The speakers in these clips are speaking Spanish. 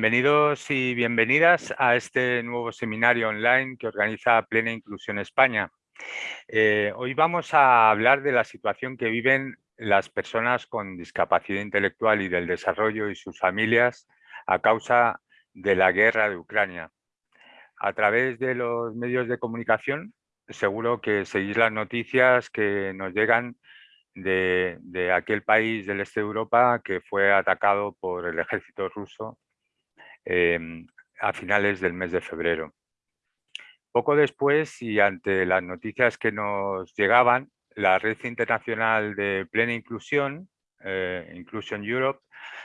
Bienvenidos y bienvenidas a este nuevo seminario online que organiza Plena Inclusión España. Eh, hoy vamos a hablar de la situación que viven las personas con discapacidad intelectual y del desarrollo y sus familias a causa de la guerra de Ucrania. A través de los medios de comunicación seguro que seguís las noticias que nos llegan de, aquel país del este de Europa que fue atacado por el ejército ruso em, a finales del mes de febrero. Poco después y ante las noticias que nos llegaban, la Red Internacional de Plena Inclusión, eh, Inclusion Europe,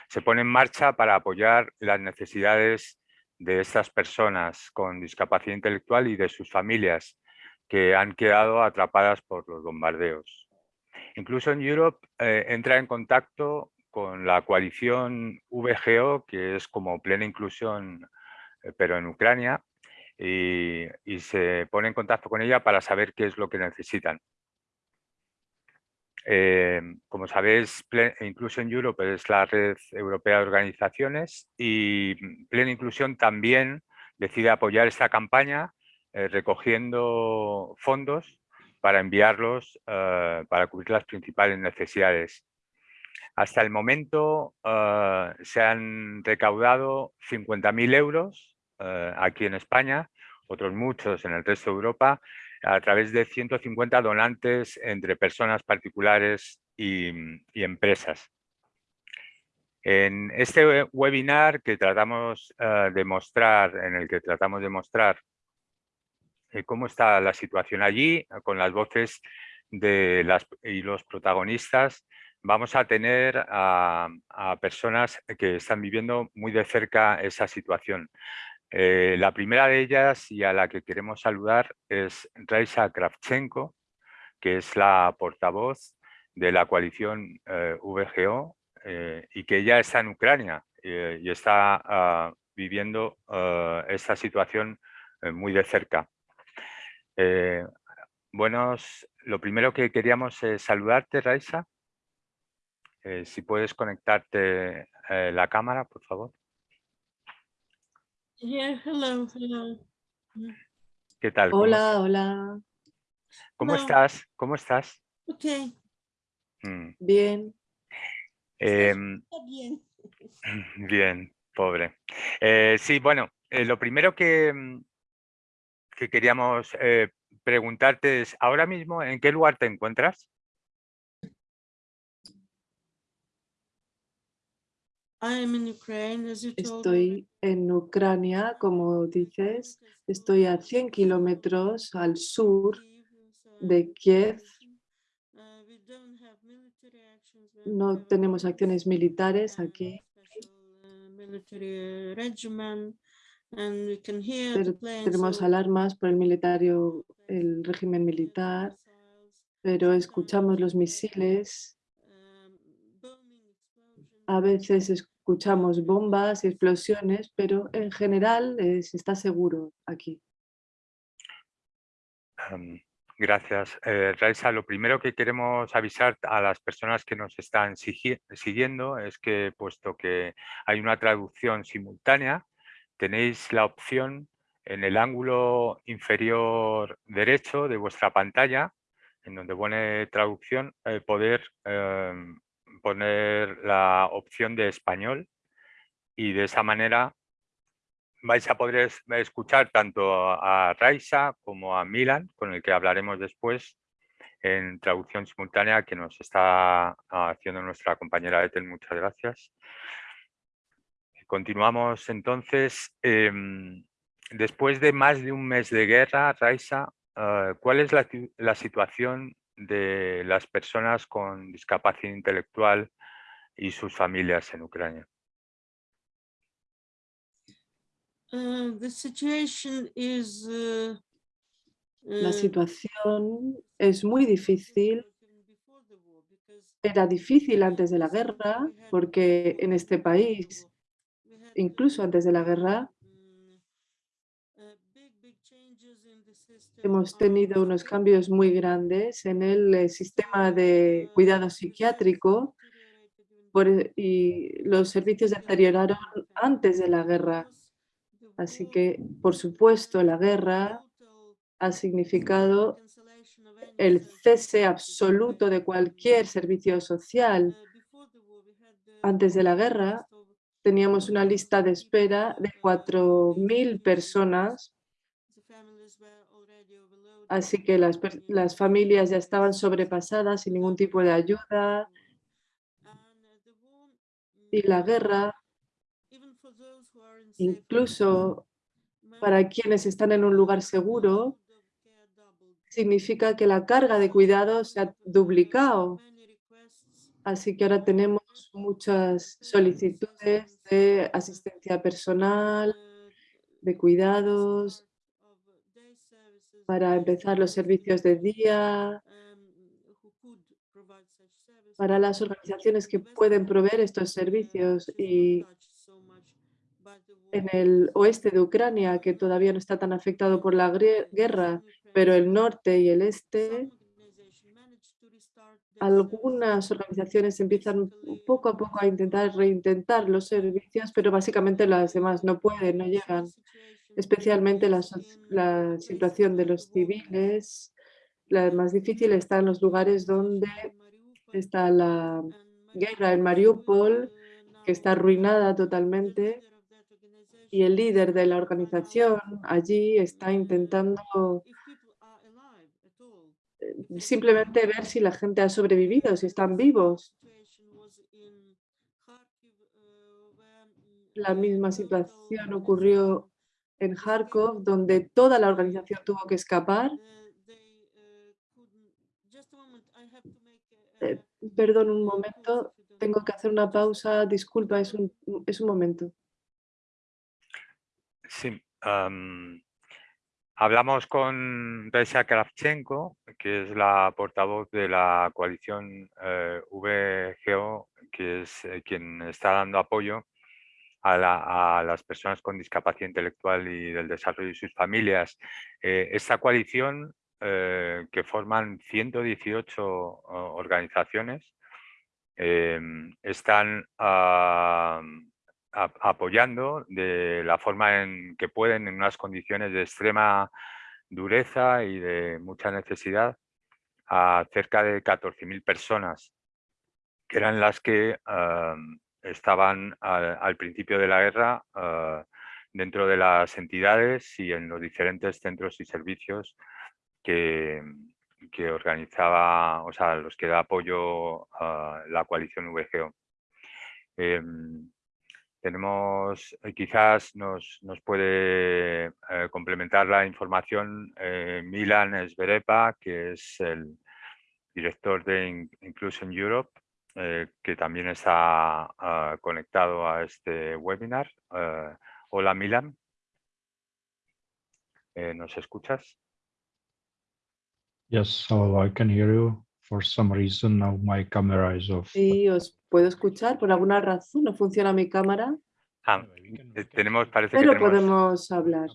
se pone en marcha para apoyar las necesidades de estas personas con discapacidad intelectual y de sus familias que han quedado atrapadas por los bombardeos. Incluso en Europe eh, entra en contacto con la coalición VGO, que es como plena inclusión, eh, pero en Ucrania, y, se pone en contacto con ella para saber qué es lo que necesitan. Eh, como sabéis, Inclusion Europe es la red europea de organizaciones y Plena Inclusión también decide apoyar esta campaña recogiendo fondos para enviarlos eh, para cubrir las principales necesidades. Hasta el momento eh, se han recaudado 50.000 euros eh, aquí en España, otros muchos en el resto de Europa, a través de 150 donantes entre personas particulares y, empresas. En este webinar que tratamos de mostrar, en el que tratamos de mostrar eh, cómo está la situación allí, eh, con las voces de las, y los protagonistas. Vamos a tener a, personas que están viviendo muy de cerca esa situación. Eh, la primera de ellas y a la que queremos saludar es Raisa Kravchenko, que es la portavoz de la coalición VGO y que ya está en Ucrania y está ah, viviendo esta situación muy de cerca. Eh, buenos, lo primero que queríamos es saludarte, Raisa. Eh, si puedes conectarte eh, la cámara, por favor. hello, hello. ¿Qué tal? Hola, hola. ¿Cómo estás? ¿Cómo estás? Ok. Mm. Bien. Em, bien. Bien, pobre. sí, bueno, lo primero que, mm, que queríamos eh, preguntarte es, ahora mismo, ¿en qué lugar te encuentras? Estoy en Ucrania, como dices, estoy a 100 kilómetros al sur de Kiev. No tenemos acciones militares aquí. Tenemos alarmas por el militario, el régimen militar, pero escuchamos los misiles. A veces escuchamos bombas y explosiones, pero en general se está seguro aquí. Gracias. Eh, Raisa, lo primero que queremos avisar a las personas que nos están siguiendo es que puesto que hay una traducción simultánea, tenéis la opción en el ángulo inferior derecho de vuestra pantalla, en donde pone traducción, eh, poder em, poner la opción de español y de esa manera vais a poder escuchar tanto a Raisa como a Milan, con el que hablaremos después en traducción simultánea que nos está haciendo nuestra compañera Ethel. Muchas gracias. Continuamos entonces. Em, después de más de un mes de guerra, Raisa, ah, ¿cuál es la, situación de las personas con discapacidad intelectual y sus familias en Ucrania? Uh, uh, la uh, situación es muy difícil. Era difícil antes de la guerra porque en este país incluso antes de la guerra, hemos tenido unos cambios muy grandes en el eh, sistema de cuidado psiquiátrico e, y los servicios deterioraron antes de la guerra. Así que, por supuesto, la guerra ha significado el cese absoluto de cualquier servicio social. Antes de la guerra teníamos una lista de espera de 4.000 personas, así que las, las familias ya estaban sobrepasadas sin ningún tipo de ayuda. Y la guerra, incluso para quienes están en un lugar seguro, significa que la carga de cuidados se ha duplicado. Así que ahora tenemos muchas solicitudes de asistencia personal, de cuidados, para empezar los servicios de día, para las organizaciones que pueden proveer estos servicios y en el oeste de Ucrania, que todavía no está tan afectado por la guerra, pero el norte y el este, algunas organizaciones empiezan poco a poco a intentar reintentar los servicios, pero básicamente las demás no pueden, no llegan. Especialmente la, situación de los civiles, la más difícil está en los lugares donde está la guerra en Mariupol, que está arruinada totalmente, y el líder de la organización allí está intentando simplemente ver si la gente ha sobrevivido, si están vivos. La misma situación ocurrió en Kharkov, donde toda la organización tuvo que escapar. Eh, perdón un momento, tengo que hacer una pausa, disculpa, es un, es un momento. Sí, Hablamos con Reisa Kravchenko, que es la portavoz de la coalición eh, VGO, que es eh, quien está dando apoyo a, las personas con discapacidad intelectual y del desarrollo de sus familias. Eh, esta coalición, que forman 118 organizaciones, están apoyando de la forma en que pueden en unas condiciones de extrema dureza y de mucha necesidad a cerca de 14.000 personas que eran las que estaban al, principio de la guerra ah, dentro de las entidades y en los diferentes centros y servicios que, que organizaba, o sea, los que da apoyo la coalición VGO. Em, tenemos, eh, quizás nos, nos puede eh, complementar la información eh, Milan Sverepa, que es el director de Inclusion Europe, que también está ah, conectado a este webinar. hola Milan. ¿Nos escuchas? Yes, I can hear you. For some reason now my camera is off. Sí, os puedo escuchar. Por alguna razón no funciona mi cámara. Ah, eh, tenemos, parece Pero que podemos hablar.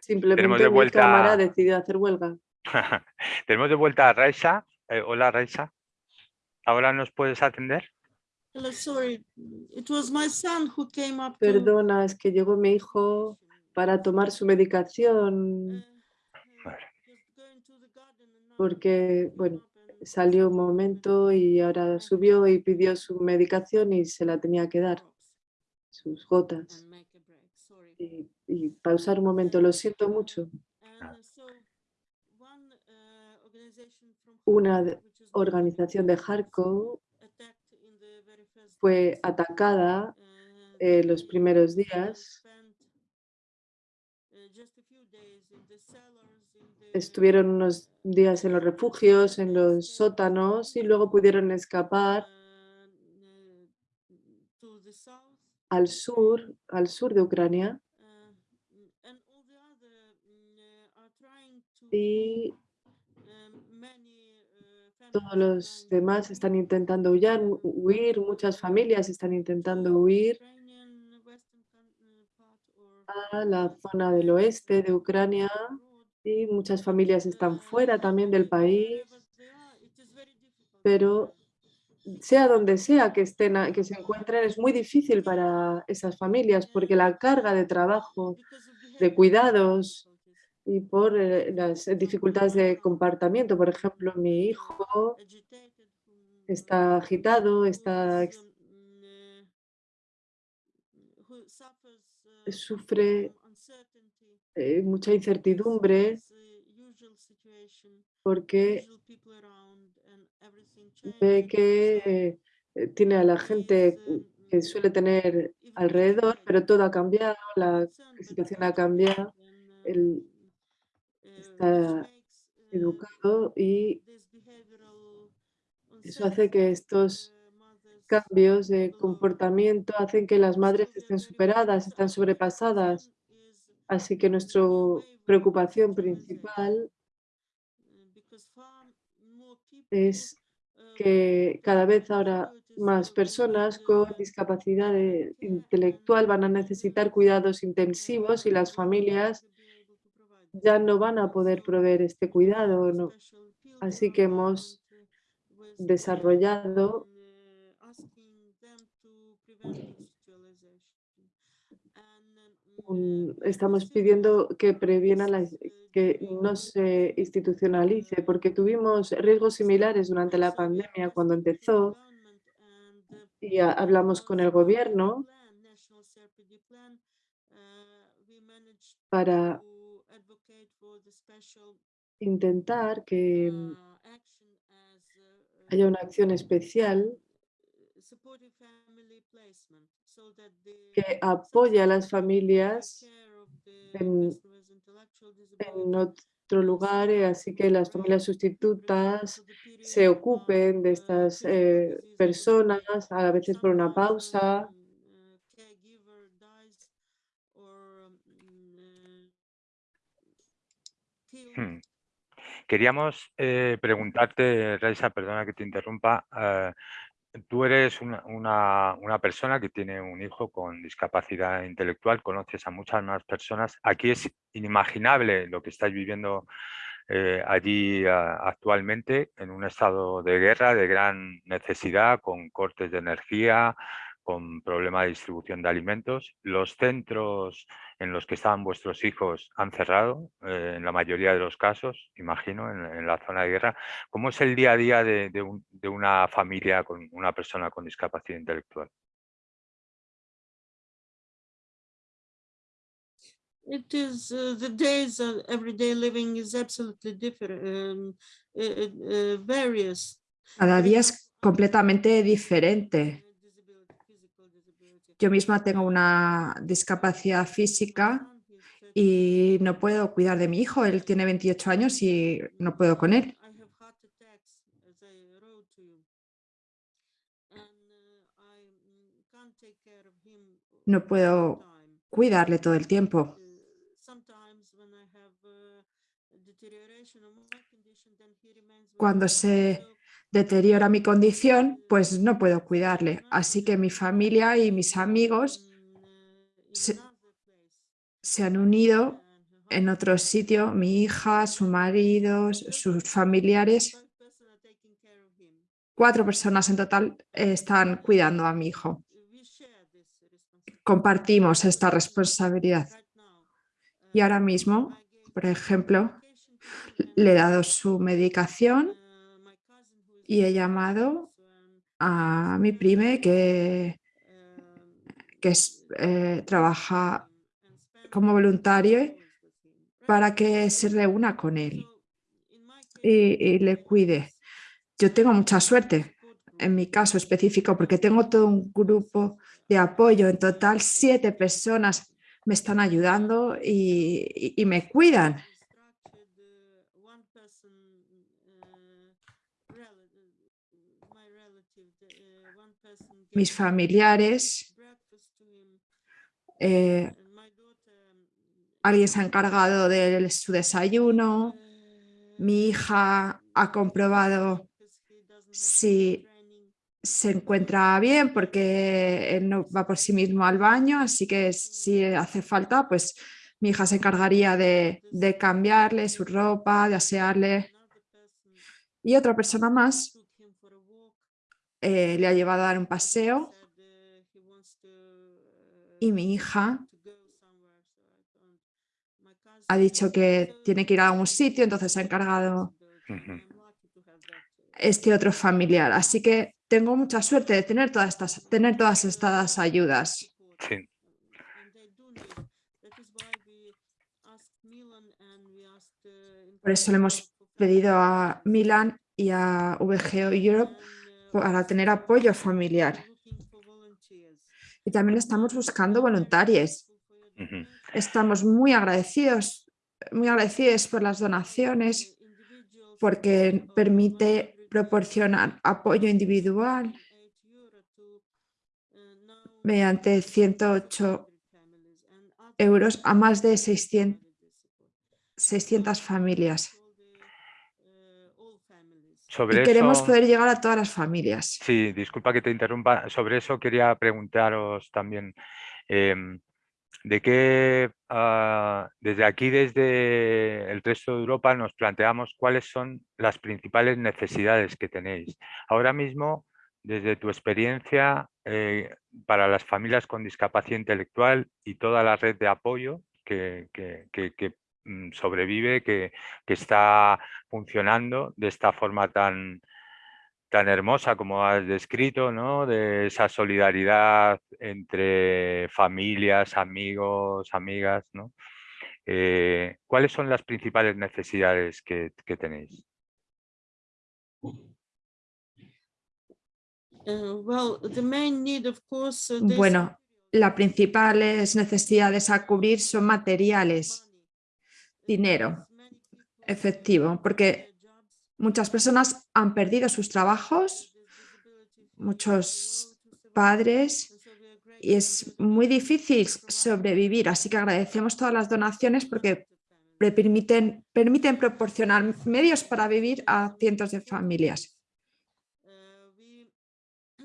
Simplemente de vuelta... mi cámara ha decidido hacer huelga. tenemos de vuelta a Raisa. Eh, hola Raisa. ¿Ahora nos puedes atender? Perdona, es que llegó mi hijo para tomar su medicación. Porque, bueno, salió un momento y ahora subió y pidió su medicación y se la tenía que dar, sus gotas. Y, pausar un momento, lo siento mucho. Una organización de Kharkov fue atacada en los primeros días estuvieron unos días en los refugios, en los sótanos y luego pudieron escapar al sur, al sur de Ucrania. Y todos los demás están intentando huir, huir, muchas familias están intentando huir a la zona del oeste de Ucrania y muchas familias están fuera también del país, pero sea donde sea que, estén, que se encuentren, es muy difícil para esas familias porque la carga de trabajo, de cuidados y por eh, las dificultades de comportamiento. Por ejemplo, mi hijo está agitado, está, sufre eh, mucha incertidumbre porque ve que eh, tiene a la gente que suele tener alrededor, pero todo ha cambiado, la situación ha cambiado, educado y eso hace que estos cambios de comportamiento hacen que las madres estén superadas, están sobrepasadas. Así que nuestra preocupación principal es que cada vez ahora más personas con discapacidad intelectual van a necesitar cuidados intensivos y las familias ya no van a poder proveer este cuidado. ¿no? Así que hemos desarrollado estamos pidiendo que previena la, que no se institucionalice, porque tuvimos riesgos similares durante la pandemia cuando empezó y hablamos con el gobierno para intentar que haya una acción especial que apoya a las familias en, otro lugar, eh, así que las familias sustitutas se ocupen de estas eh, personas, a veces por una pausa. Hmm. Queríamos eh, preguntarte, Raisa, perdona que te interrumpa, tú eres una, persona que tiene un hijo con discapacidad intelectual, conoces a muchas más personas. Aquí es inimaginable lo que estáis viviendo eh, allí actualmente en un estado de guerra, de gran necesidad, con cortes de energía, con problema de distribución de alimentos. Los centros en los que estaban vuestros hijos han cerrado, eh, en la mayoría de los casos, imagino, en, la zona de guerra. ¿Cómo es el día a día de, una familia con una persona con discapacidad intelectual? It is uh, the days of everyday living is absolutely different, um, uh, various. Cada día es completamente diferente. Yo misma tengo una discapacidad física y no puedo cuidar de mi hijo. Él tiene 28 años y no puedo con él. No puedo cuidarle todo el tiempo. Cuando se deteriora mi condición, pues no puedo cuidarle. Así que mi familia y mis amigos se, han unido en otro sitio, mi hija, su marido, sus familiares. Cuatro personas en total están cuidando a mi hijo. Compartimos esta responsabilidad. Y ahora mismo, por ejemplo, le he dado su medicación y he llamado a mi prime que, que eh, trabaja como voluntario para que se reúna con él y, le cuide. Yo tengo mucha suerte en mi caso específico porque tengo todo un grupo de apoyo. En total, siete personas me están ayudando y me cuidan. Mis familiares, eh, alguien se ha encargado de su desayuno, mi hija ha comprobado si se encuentra bien porque él no va por sí mismo al baño, así que si hace falta, pues mi hija se encargaría de, de cambiarle su ropa, de asearle. Y otra persona más eh, le ha llevado a dar un paseo y mi hija ha dicho que tiene que ir a algún sitio, entonces ha encargado este otro familiar. Así que tengo mucha suerte de tener todas estas, tener todas estas ayudas. Sí. Por eso le hemos pedido a Milan y a VGO Europe para tener apoyo familiar. Y también estamos buscando voluntarios. Estamos muy agradecidos, muy agradecidos por las donaciones porque permite proporcionar apoyo individual mediante 108 euros a más de 600, 600 familias. Sobre Y queremos eso- poder llegar a todas las familias. Sí, disculpa que te interrumpa. Sobre eso quería preguntaros también, em, de qué, ah, desde aquí, desde el resto de Europa, nos planteamos cuáles son las principales necesidades que tenéis. Ahora mismo, desde tu experiencia, eh, para las familias con discapacidad intelectual y toda la red de apoyo que, que- que- que, sobrevive, que, que está funcionando de esta forma tan, tan hermosa como has descrito, ¿no? De esa solidaridad entre familias, amigos, amigas, ¿no? Eh, ¿Cuáles son las principales necesidades que, que tenéis? Uh, uh, Bueno, las principales necesidades a cubrir son materiales, dinero, efectivo, porque muchas personas han perdido sus trabajos, muchos padres, y es muy difícil sobrevivir, así que agradecemos todas las donaciones porque permiten, permiten proporcionar medios para vivir a cientos de familias. Uh, we, uh,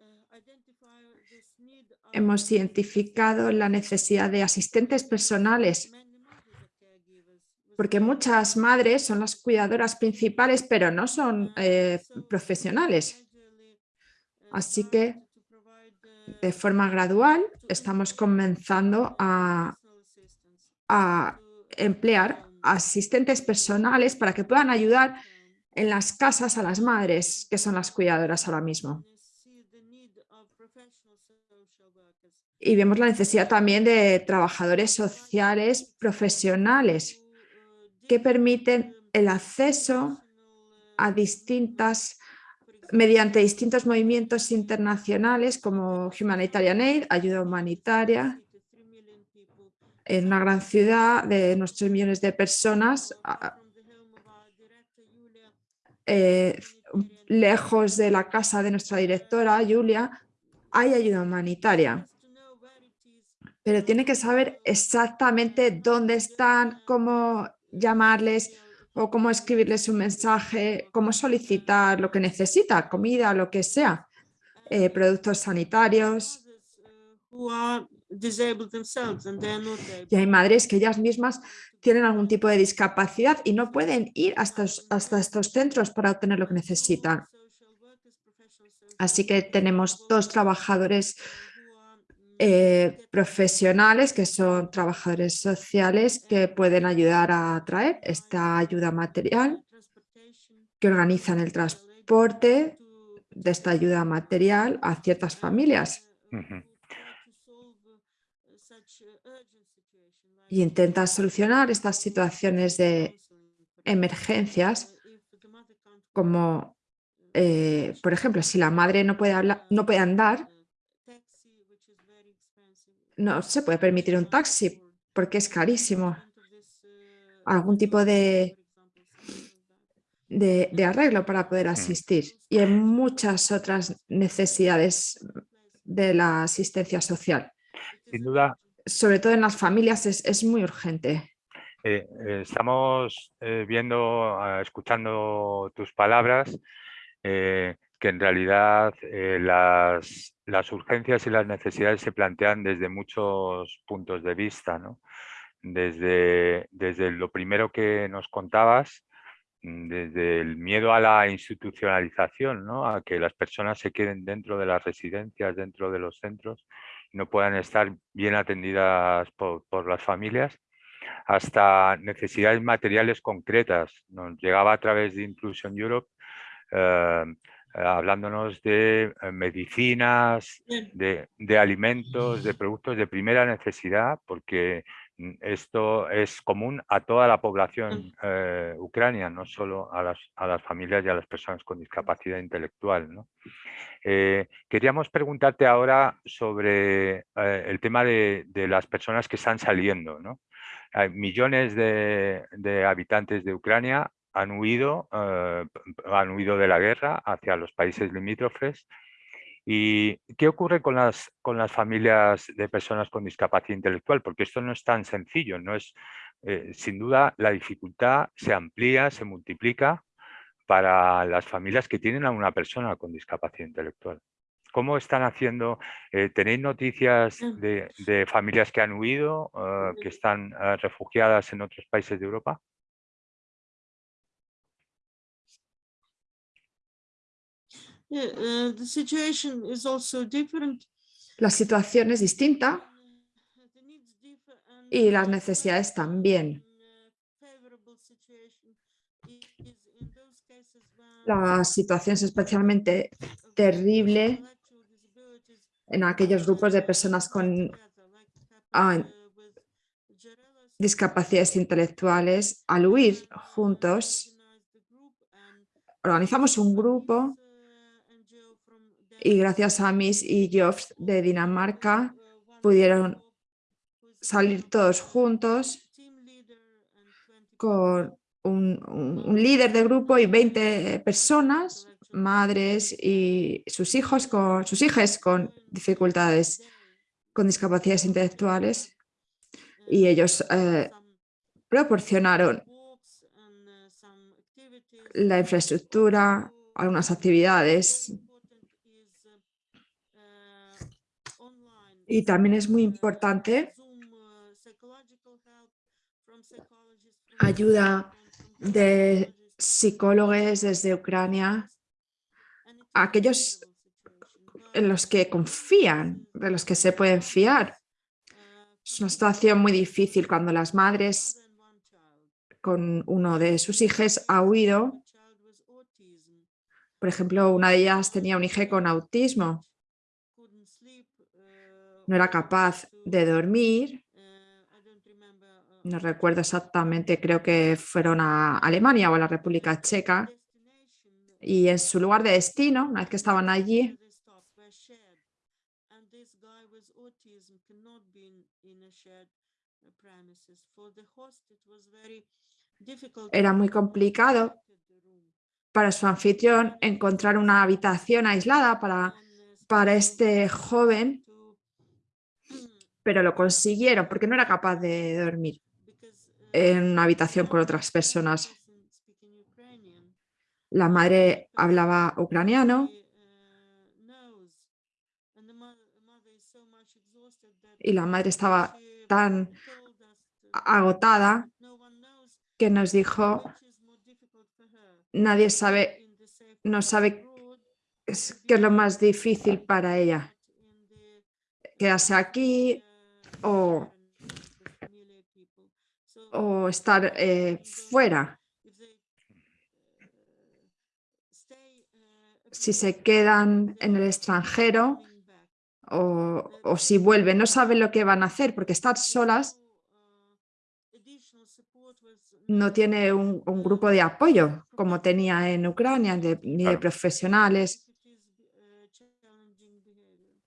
uh, identify this need of Hemos identificado la necesidad de asistentes personales porque muchas madres son las cuidadoras principales, pero no son eh, profesionales. Así que, De forma gradual estamos comenzando a, emplear asistentes personales para que puedan ayudar en las casas a las madres, que son las cuidadoras ahora mismo. Y vemos la necesidad también de trabajadores sociales profesionales que permiten el acceso a distintas mediante distintos movimientos internacionales como Humanitarian Aid, ayuda humanitaria, en una gran ciudad de nuestros millones de personas, eh, lejos de la casa de nuestra directora, Julia, hay ayuda humanitaria. has to know where it is, Pero tiene que saber exactamente dónde están, cómo llamarles o cómo escribirles un mensaje, cómo solicitar lo que necesita, comida, lo que sea, eh, productos sanitarios. Y hay madres que ellas mismas tienen algún tipo de discapacidad y no pueden ir hasta, hasta estos centros para obtener lo que necesitan. Así que tenemos dos trabajadores eh, profesionales que son trabajadores sociales que pueden ayudar a traer esta ayuda material, que organizan el transporte de esta ayuda material a ciertas familias. Y intentan solucionar estas situaciones de emergencias como, eh, por ejemplo, si la madre no puede, hablar, no puede andar, no se puede permitir un taxi porque es carísimo. Algún tipo de, de, de arreglo para poder asistir. Y hay muchas otras necesidades de la asistencia social. Sin duda, Sobre todo en las familias es, es muy urgente. eh, eh, estamos eh, viendo, ah, escuchando tus palabras, que en realidad eh, las, las urgencias y las necesidades se plantean desde muchos puntos de vista, ¿no? Desde, desde lo primero que nos contabas, mm, desde el miedo a la institucionalización, ¿no? a que las personas se queden dentro de las residencias, dentro de los centros, no puedan estar bien atendidas por, por las familias, hasta necesidades materiales concretas. Nos llegaba a través de Inclusion Europe eh, hablándonos de eh, medicinas, de, de, alimentos, de productos de primera necesidad, porque mm, esto es común a toda la población eh, ucrania, no solo a las, a las, familias y a las personas con discapacidad intelectual. ¿no? Eh, queríamos preguntarte ahora sobre eh, el tema de, de, las personas que están saliendo. ¿no? Hay millones de, de habitantes de Ucrania han huido, eh, han huido de la guerra hacia los países limítrofes. ¿Y qué ocurre con las, con las familias de personas con discapacidad intelectual? Porque esto no es tan sencillo, no es, eh, sin duda la dificultad se amplía, se multiplica para las familias que tienen a una persona con discapacidad intelectual. ¿Cómo están haciendo? Eh, ¿Tenéis noticias Mm. de, de, familias que han huido, que están refugiadas en otros países de Europa? Yeah, uh, the situation is also different. La situación es distinta y las necesidades también. La situación es especialmente terrible en aquellos grupos de personas con ah, discapacidades intelectuales. Al huir juntos, organizamos un grupo y gracias a Miss y Jobs de Dinamarca pudieron salir todos juntos con un, un, líder de grupo y 20 personas, madres y sus hijos con sus hijas con dificultades, con discapacidades intelectuales. Y ellos eh, proporcionaron la infraestructura, algunas actividades Y también es muy importante ayuda de psicólogos desde Ucrania, aquellos en los que confían, de los que se pueden fiar. Es una situación muy difícil cuando las madres con uno de sus hijos ha huido. Por ejemplo, una de ellas tenía un hijo con autismo no era capaz de dormir. No recuerdo exactamente, creo que fueron a Alemania o a la República Checa. Y en su lugar de destino, una vez que estaban allí, era muy complicado para su anfitrión encontrar una habitación aislada para, para este joven pero lo consiguieron porque no era capaz de dormir en una habitación con otras personas. La madre hablaba ucraniano y la madre estaba tan agotada que nos dijo, nadie sabe, no sabe qué es lo más difícil para ella. Quedarse aquí, o, o estar eh, fuera. Si se quedan en el extranjero o, o si vuelven, no saben lo que van a hacer porque estar solas no tiene un, un, grupo de apoyo como tenía en Ucrania, de, ni de profesionales.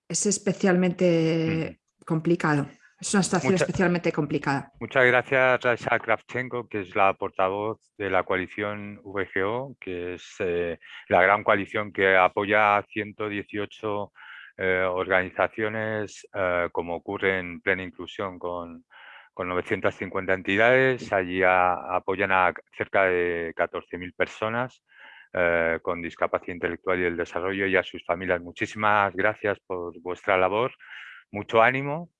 Es especialmente complicado. Es una situación Mucha, especialmente complicada. Muchas gracias, Rasha Kravchenko, que es la portavoz de la coalición VGO, que es eh, la gran coalición que apoya a 118 eh, organizaciones, eh, como ocurre en plena inclusión con, con 950 entidades. Allí a, apoyan a cerca de 14.000 personas eh, con discapacidad intelectual y el desarrollo y a sus familias. Muchísimas gracias por vuestra labor. Mucho ánimo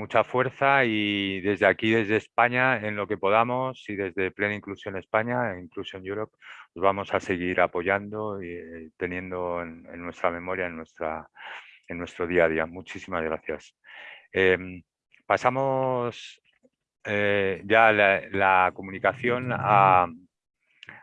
mucha fuerza y desde aquí, desde España, en lo que podamos y desde Plena Inclusión España, Inclusion Europe, os vamos a seguir apoyando y eh, teniendo en, nuestra memoria, en, nuestra, en nuestro día a día. Muchísimas gracias. Em, pasamos eh, ya la, comunicación a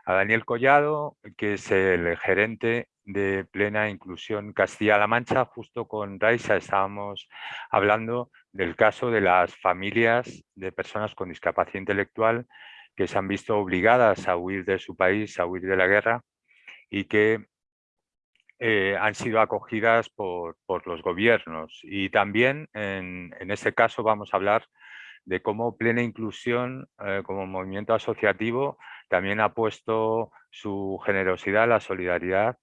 Daniel Collado, que es el gerente de plena inclusión Castilla-La Mancha. Justo con Raisa estábamos hablando del caso de las familias de personas con discapacidad intelectual que se han visto obligadas a huir de su país, a huir de la guerra y que eh, han sido acogidas por, los gobiernos. Y también en, en, este caso vamos a hablar de cómo Plena Inclusión eh, como movimiento asociativo también ha puesto su generosidad, la solidaridad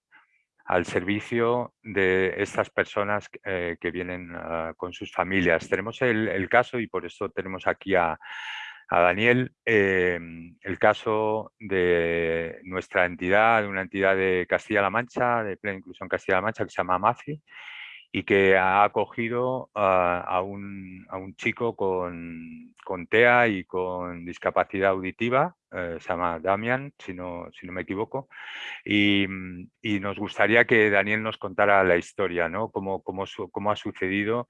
al servicio de estas personas eh, que vienen ah, con sus familias. Tenemos el, caso, y por eso tenemos aquí a, Daniel, em, el caso de nuestra entidad, de una entidad de Castilla-La Mancha, de Plena Inclusión Castilla-La Mancha, que se llama MAFI, y que ha acogido a, un, chico con, TEA y con discapacidad auditiva, eh, se llama Damian, si no, si no me equivoco, y, nos gustaría que Daniel nos contara la historia, ¿no? cómo, cómo, cómo ha sucedido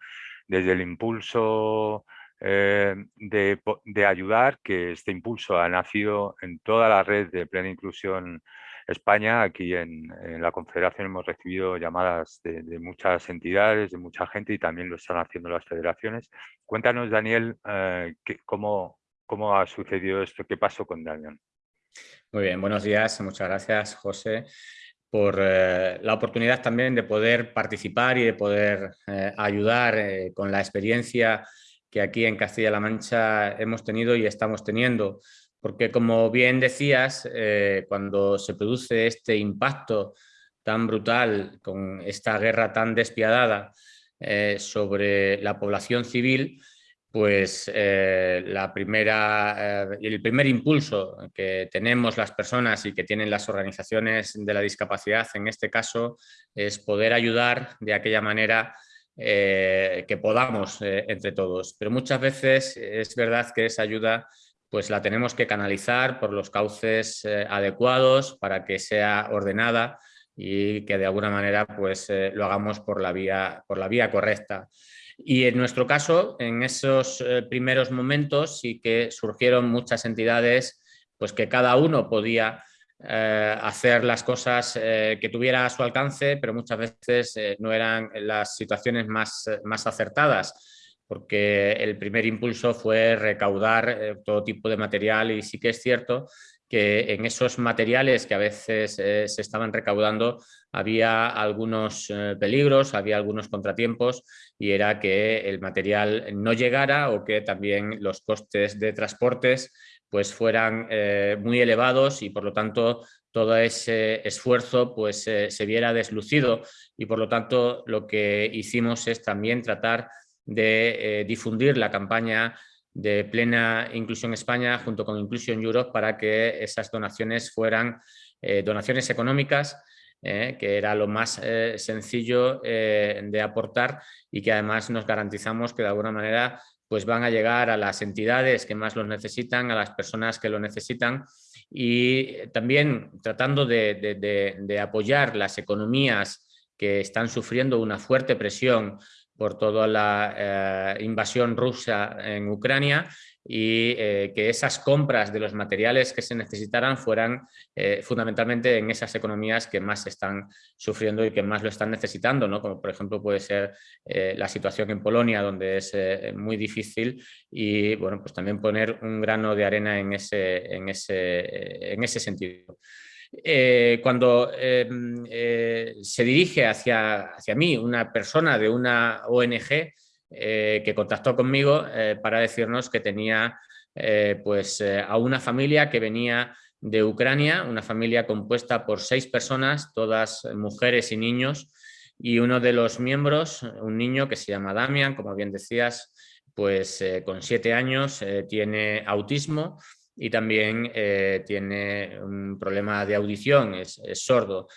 desde el impulso eh, de, de, ayudar, que este impulso ha nacido en toda la red de plena inclusión España, aquí en, la Confederación hemos recibido llamadas de, muchas entidades, de mucha gente y también lo están haciendo las federaciones. Cuéntanos, Daniel, eh, cómo, cómo ha sucedido esto, qué pasó con Daniel. Muy bien, buenos días, muchas gracias, José por eh, la oportunidad también de poder participar y de poder eh, ayudar con la experiencia que aquí en Castilla-La Mancha hemos tenido y estamos teniendo porque como bien decías, eh, cuando se produce este impacto tan brutal con esta guerra tan despiadada eh, sobre la población civil, pues eh, la primera, el primer impulso que tenemos las personas y que tienen las organizaciones de la discapacidad en este caso es poder ayudar de aquella manera que podamos entre todos. Pero muchas veces es verdad que esa ayuda pues la tenemos que canalizar por los cauces eh, adecuados para que sea ordenada y que de alguna manera pues, eh, lo hagamos por la, vía, por la vía correcta. Y en nuestro caso, en esos eh, primeros momentos sí que surgieron muchas entidades pues que cada uno podía hacer las cosas que tuviera a su alcance, pero muchas veces no eran las situaciones más, más acertadas porque el primer impulso fue recaudar eh, todo tipo de material y sí que es cierto que en esos materiales que a veces eh, se estaban recaudando había algunos eh, peligros, había algunos contratiempos y era que el material no llegara o que también los costes de transportes pues fueran muy elevados y por lo tanto todo ese esfuerzo pues se viera deslucido. Y por lo tanto lo que hicimos es también tratar de eh, difundir la campaña de plena Inclusión España junto con Inclusion Europe para que esas donaciones fueran eh, donaciones económicas, eh, que era lo más sencillo de aportar y que además nos garantizamos que de alguna manera pues van a llegar a las entidades que más los necesitan, a las personas que lo necesitan. Y también tratando de apoyar las economías que están sufriendo una fuerte presión por toda la eh, invasión rusa en Ucrania y eh, que esas compras de los materiales que se necesitaran fueran eh, fundamentalmente en esas economías que más están sufriendo y que más lo están necesitando, ¿no? como por ejemplo puede ser la situación en Polonia donde es muy difícil y bueno, pues también poner un grano de arena en ese, en ese, en ese sentido. Eh, cuando em, eh, se dirige hacia, hacia mí una persona de una ONG eh, que contactó conmigo para decirnos que tenía pues, a una familia que venía de Ucrania, una familia compuesta por seis personas, todas mujeres y niños, y uno de los miembros, un niño que se llama Damian, como bien decías, pues con siete años tiene autismo y también tiene un problema de audición, es, sordo.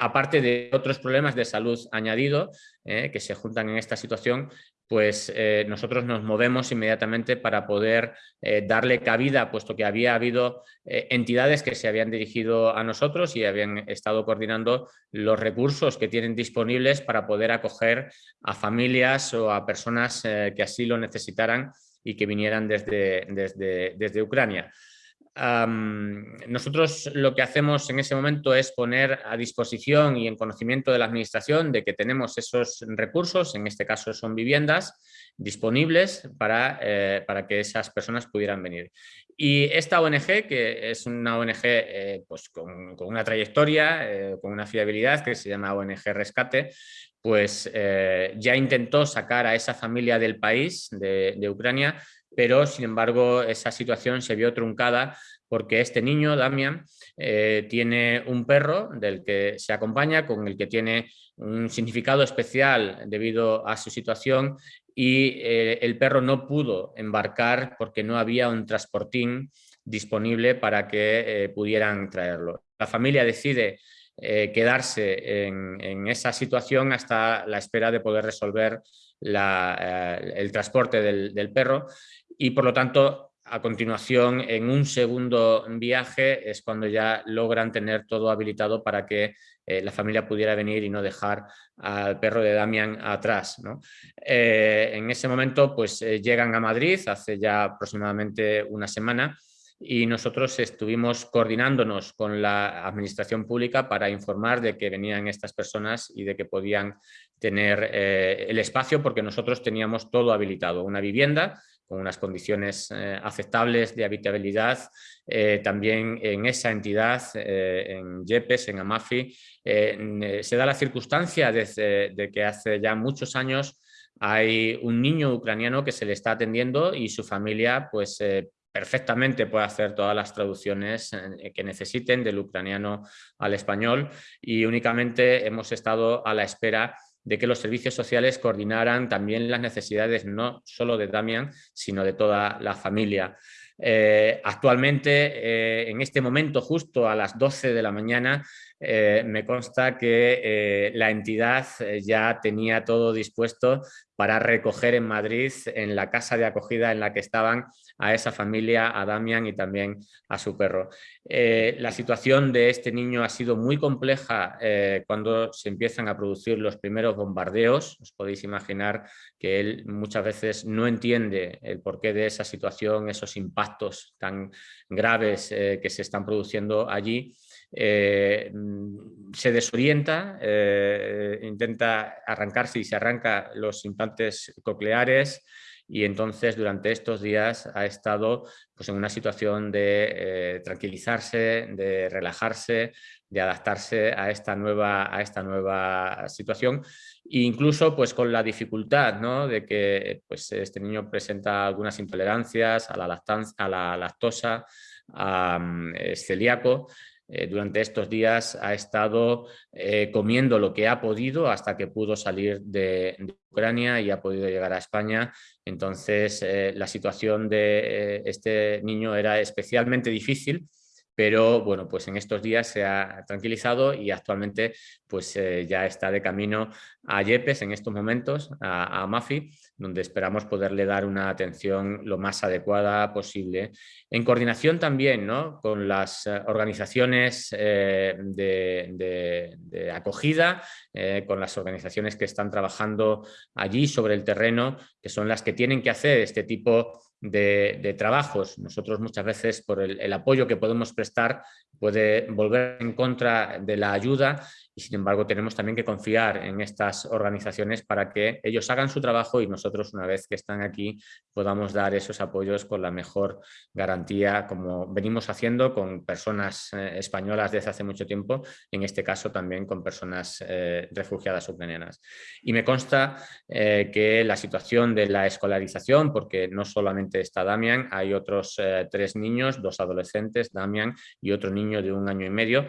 aparte de otros problemas de salud añadido que se juntan en esta situación, pues eh, nosotros nos movemos inmediatamente para poder eh, darle cabida, puesto que había habido eh, entidades que se habían dirigido a nosotros y habían estado coordinando los recursos que tienen disponibles para poder acoger a familias o a personas que así lo necesitaran y que vinieran desde, desde, desde Ucrania nosotros lo que hacemos en ese momento es poner a disposición y en conocimiento de la administración de que tenemos esos recursos, en este caso son viviendas, disponibles para, eh, para que esas personas pudieran venir. Y esta ONG, que es una ONG eh, pues con, una trayectoria, eh, con una fiabilidad, que se llama ONG Rescate, pues ya intentó sacar a esa familia del país, de, de Ucrania, pero sin embargo esa situación se vio truncada porque este niño, Damian, eh, tiene un perro del que se acompaña, con el que tiene un significado especial debido a su situación y eh, el perro no pudo embarcar porque no había un transportín disponible para que eh, pudieran traerlo. La familia decide quedarse en, esa situación hasta la espera de poder resolver el transporte del, perro y por lo tanto a continuación, en un segundo viaje, es cuando ya logran tener todo habilitado para que eh, la familia pudiera venir y no dejar al perro de Damian atrás. Eh, en ese momento pues, eh, llegan a Madrid hace ya aproximadamente una semana y nosotros estuvimos coordinándonos con la administración pública para informar de que venían estas personas y de que podían tener el espacio porque nosotros teníamos todo habilitado, una vivienda con unas condiciones eh, aceptables de habitabilidad. Eh, también en esa entidad, eh, en YEPES, en AMAFI, se da la circunstancia de, que hace ya muchos años hay un niño ucraniano que se le está atendiendo y su familia pues perfectamente puede hacer todas las traducciones que necesiten del ucraniano al español y únicamente hemos estado a la espera de que los servicios sociales coordinaran también las necesidades no solo de Damian, sino de toda la familia. Eh, actualmente, eh, en este momento, justo a las 12 de la mañana, eh, me consta que la entidad ya tenía todo dispuesto para recoger en Madrid, en la casa de acogida en la que estaban, a esa familia, a Damian y también a su perro. Eh, la situación de este niño ha sido muy compleja eh, cuando se empiezan a producir los primeros bombardeos. Os podéis imaginar que él muchas veces no entiende el porqué de esa situación, esos impactos tan graves eh, que se están produciendo allí. se desorienta, intenta arrancarse y se arranca los implantes cocleares, y entonces durante estos días ha estado pues, en una situación de eh, tranquilizarse, de relajarse, de adaptarse a esta nueva, a esta nueva situación e incluso pues, con la dificultad ¿no? de que pues, este niño presenta algunas intolerancias a la, a la lactosa, a, mm, celíaco, eh, durante estos días ha estado eh, comiendo lo que ha podido hasta que pudo salir de, Ucrania y ha podido llegar a España. Entonces eh, la situación de este niño era especialmente difícil pero bueno, pues en estos días se ha tranquilizado y actualmente pues eh, ya está de camino a Yepes en estos momentos, a, Mafi, donde esperamos poderle dar una atención lo más adecuada posible. En coordinación también ¿no? con las eh, organizaciones eh, de, acogida, con las organizaciones que están trabajando allí sobre el terreno, que son las que tienen que hacer este tipo de, trabajos. Nosotros muchas veces por el, apoyo que podemos prestar puede volver en contra de la ayuda y sin embargo tenemos también que confiar en estas organizaciones para que ellos hagan su trabajo y nosotros una vez que están aquí podamos dar esos apoyos con la mejor garantía como venimos haciendo con personas eh, españolas desde hace mucho tiempo, en este caso también con personas eh, refugiadas ucranianas. Y me consta eh, que la situación de la escolarización, porque no solamente está Damian, hay otros tres niños, dos adolescentes, Damian y otro niño de un año y medio,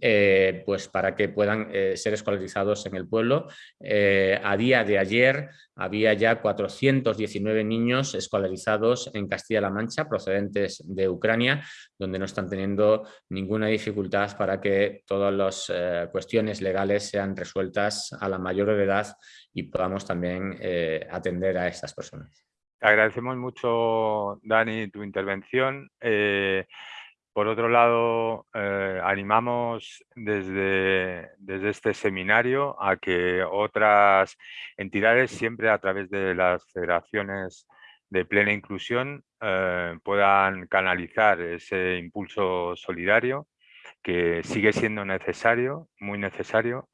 eh, pues para que puedan eh, ser escolarizados en el pueblo. Eh, a día de ayer había ya 419 niños escolarizados en Castilla-La Mancha procedentes de Ucrania, donde no están teniendo ninguna dificultad para que todas las cuestiones legales sean resueltas a la mayor edad y podamos también atender a estas personas. agradecemos mucho, Dani, tu intervención. Por otro lado, eh, animamos desde, desde, este seminario a que otras entidades, siempre a través de las federaciones de plena inclusión, eh, puedan canalizar ese impulso solidario que sigue siendo necesario, muy necesario,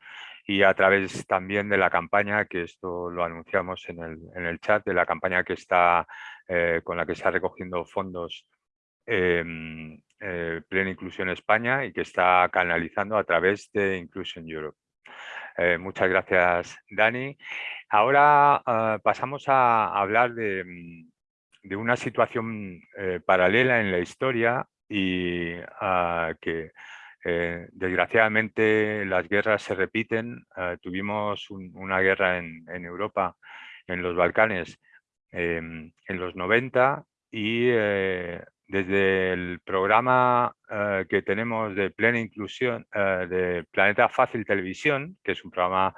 y a través también de la campaña, que esto lo anunciamos en el, en el chat, de la campaña que está, eh, con la que está recogiendo fondos em, eh, Plena Inclusión España y que está canalizando a través de Inclusion Europe. Eh, muchas gracias, Dani. Ahora ah, pasamos a hablar de, mm, una situación eh, paralela en la historia y ah, que desgraciadamente las guerras se repiten. Ah, tuvimos una guerra en, en, Europa, en los Balcanes, em, en los 90 y desde el programa eh, que tenemos de plena inclusión eh, de Planeta Fácil Televisión, que es un programa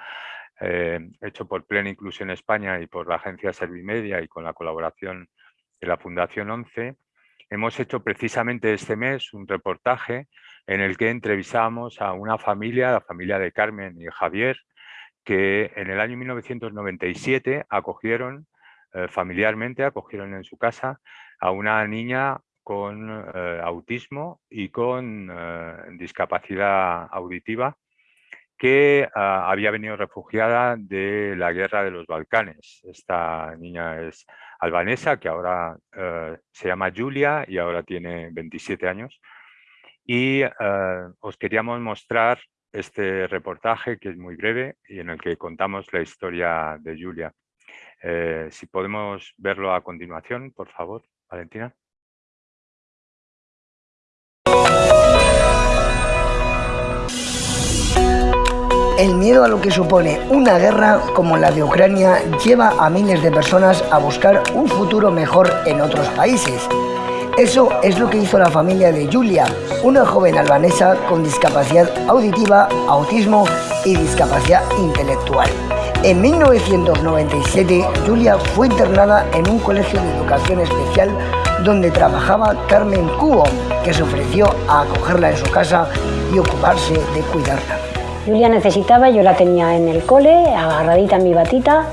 eh, hecho por Plena Inclusión España y por la agencia Servimedia y con la colaboración de la Fundación 11, hemos hecho precisamente este mes un reportaje en el que entrevistamos a una familia, la familia de Carmen y Javier, que en el año 1997 acogieron familiarmente, acogieron en su casa a una niña con eh, autismo y con eh, discapacidad auditiva que ah, había venido refugiada de la guerra de los Balcanes. Esta niña es albanesa, que ahora eh, se llama Julia y ahora tiene 27 años. Y os queríamos mostrar este reportaje, que es muy breve y en el que contamos la historia de Julia. si podemos verlo a continuación, por favor, Valentina. El miedo a lo que supone una guerra como la de Ucrania lleva a miles de personas a buscar un futuro mejor en otros países. Eso es lo que hizo la familia de Julia, una joven albanesa con discapacidad auditiva, autismo y discapacidad intelectual. En 1997, Julia fue internada en un colegio de educación especial donde trabajaba Carmen Cubo, que se ofreció a acogerla en su casa y ocuparse de cuidarla. Julia necesitaba, yo la tenía en el cole, agarradita en mi batita,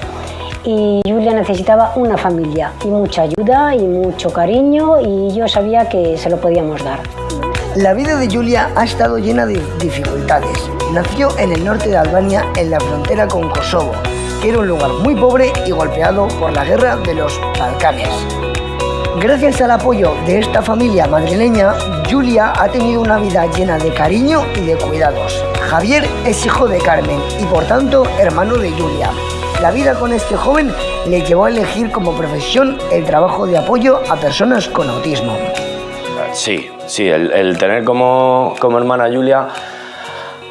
y Julia necesitaba una familia y mucha ayuda y mucho cariño y yo sabía que se lo podíamos dar. La vida de Julia ha estado llena de dificultades. Nació en el norte de Albania, en la frontera con Kosovo, que era un lugar muy pobre y golpeado por la guerra de los Balcanes. Gracias al apoyo de esta familia madrileña, Julia ha tenido una vida llena de cariño y de cuidados. Javier es hijo de Carmen y por tanto hermano de Julia. La vida con este joven le llevó a elegir como profesión el trabajo de apoyo a personas con autismo. Sí, sí, el, tener como, como hermana Julia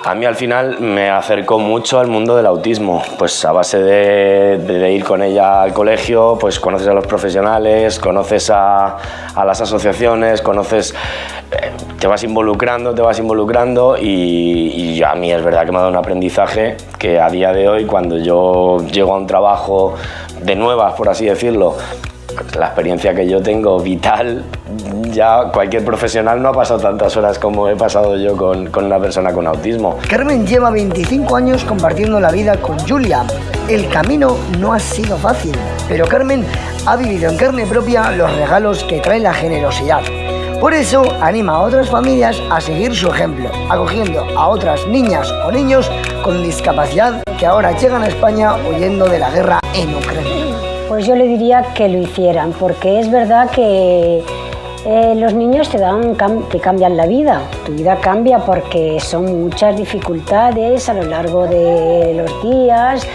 a mí al final me acercó mucho al mundo del autismo, pues a base de, ir con ella al colegio, pues conoces a los profesionales, conoces a, las asociaciones, conoces, eh, te vas involucrando, te vas involucrando y, y, a mí es verdad que me ha dado un aprendizaje que a día de hoy cuando yo llego a un trabajo de nuevas, por así decirlo, la experiencia que yo tengo vital, ya cualquier profesional no ha pasado tantas horas como he pasado yo con, una persona con autismo. Carmen lleva 25 años compartiendo la vida con Julia. El camino no ha sido fácil, pero Carmen ha vivido en carne propia los regalos que trae la generosidad. Por eso anima a otras familias a seguir su ejemplo, acogiendo a otras niñas o niños con discapacidad que ahora llegan a España huyendo de la guerra en Ucrania. Pues yo le diría que lo hicieran, porque es verdad que eh, los niños te, dan, te cambian la vida, tu vida cambia porque son muchas dificultades a lo largo de los días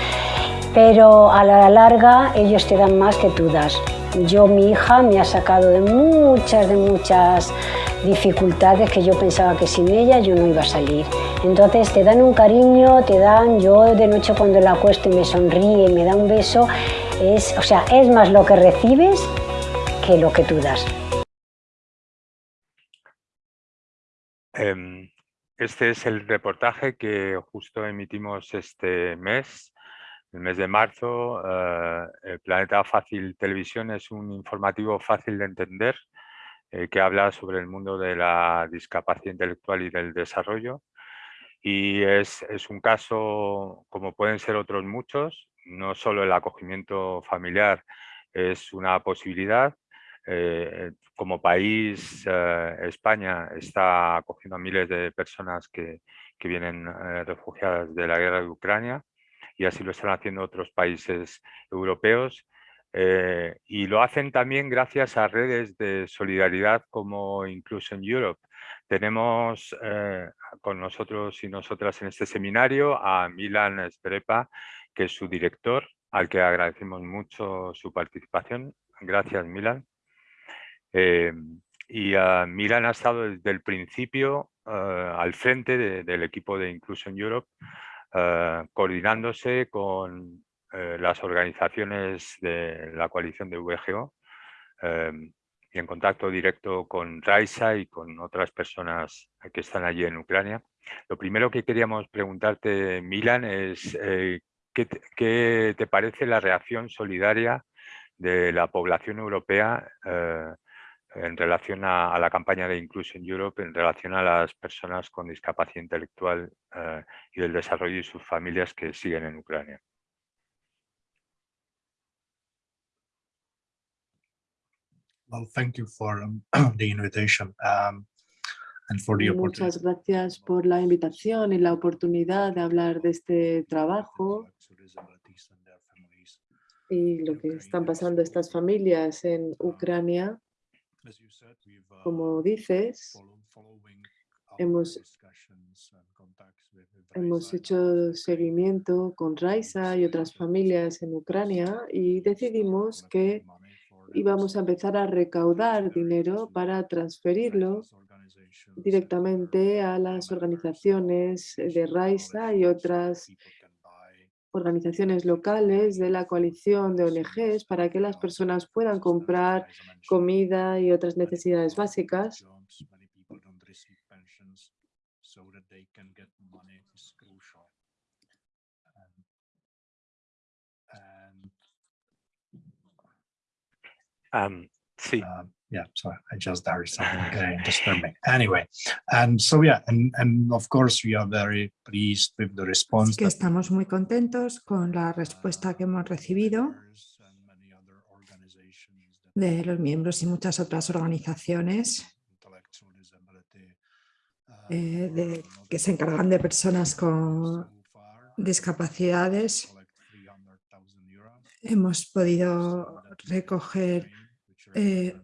pero a la larga ellos te dan más que tú das. Yo, mi hija, me ha sacado de muchas, de muchas dificultades que yo pensaba que sin ella yo no iba a salir. Entonces te dan un cariño, te dan, yo de noche cuando la acuesto y me sonríe, me da un beso, es, o sea, es más lo que recibes que lo que tú das. Em, este es el reportaje que justo emitimos este mes, el mes de marzo. Eh, el Planeta Fácil Televisión es un informativo fácil de entender eh, que habla sobre el mundo de la discapacidad intelectual y del desarrollo. Y es, es un caso, como pueden ser otros muchos, no solo el acogimiento familiar es una posibilidad, eh, como país, eh, España está acogiendo a miles de personas que, que vienen eh, refugiadas de la guerra de Ucrania y así lo están haciendo otros países europeos. y lo hacen también gracias a redes de solidaridad como Inclusion Europe. Tenemos con nosotros y nosotras en este seminario a Milan Strepa, que es su director, al que agradecemos mucho su participación. Gracias, Milan. Eh, y uh, Milan ha estado desde el principio uh, al frente de, del equipo de Inclusion Europe, uh, coordinándose con eh, las organizaciones de la coalición de VGO em, y en contacto directo con Raisa y con otras personas que están allí en Ucrania. Lo primero que queríamos preguntarte, Milan, es eh, ¿qué, te, ¿qué, te, parece la reacción solidaria de la población europea eh, en relación a, la campaña de Inclusion Europe, en relación a las personas con discapacidad intelectual eh, y del desarrollo y sus familias que siguen en Ucrania. Well, thank you for um, the invitation um, and for the Muchas gracias por la invitación y la oportunidad de hablar de este trabajo y lo que están pasando estas familias en Ucrania. Como dices, hemos, hemos hecho seguimiento con Raisa y otras familias en Ucrania y decidimos que íbamos a empezar a recaudar dinero para transferirlo directamente a las organizaciones de Raisa y otras organizaciones locales de la coalición de ONGs para que las personas puedan comprar comida y otras necesidades básicas. Um, sí. Yeah, so I just is something uh, disturbing. Anyway, and so yeah, and, and of course we are very pleased with the response. Así que estamos muy contentos con la respuesta que hemos recibido de los miembros y muchas otras organizaciones eh, de, que se encargan de personas con discapacidades. Hemos podido recoger eh,